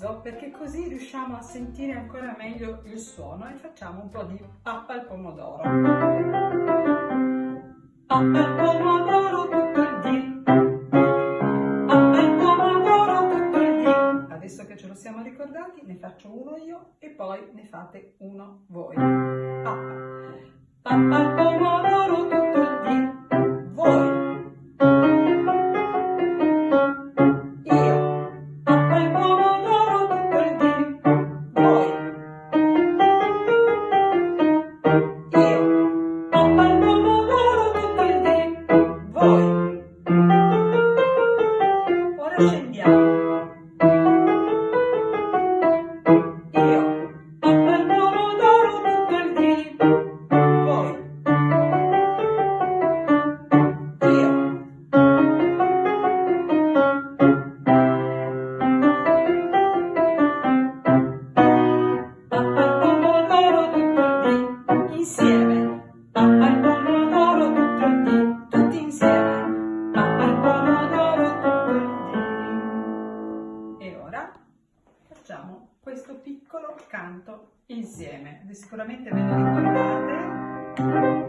mezzo perché così riusciamo a sentire ancora meglio il suono e facciamo un po' di pappa al pomodoro. Pappa al pomodoro tutto il dì. Pappa al pomodoro tutto il dì. Adesso che ce lo siamo ricordati ne faccio uno io e poi ne fate uno voi. Pappa. Pappa al pomodoro tutto il dì. Questo piccolo canto insieme. Sicuramente ve lo ricordate.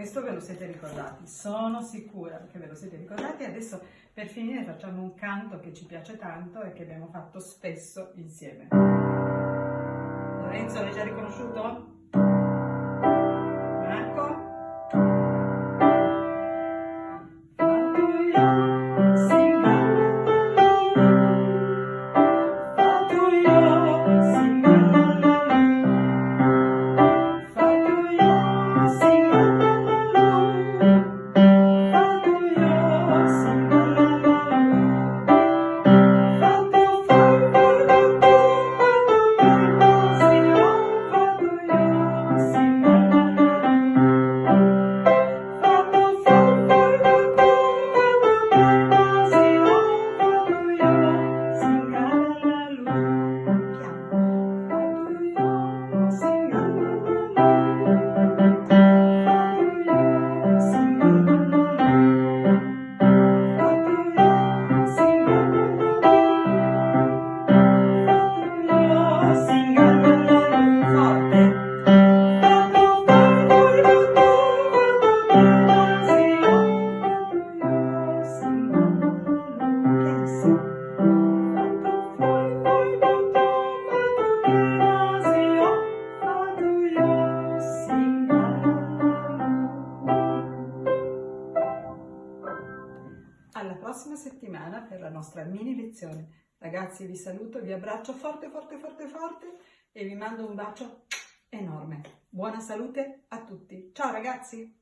Questo ve lo siete ricordati, sono sicura che ve lo siete ricordati. Adesso per finire facciamo un canto che ci piace tanto e che abbiamo fatto spesso insieme. Lorenzo l'hai già riconosciuto? Alla prossima settimana per la nostra mini lezione. Ragazzi vi saluto, vi abbraccio forte forte forte forte e vi mando un bacio enorme. Buona salute a tutti. Ciao ragazzi!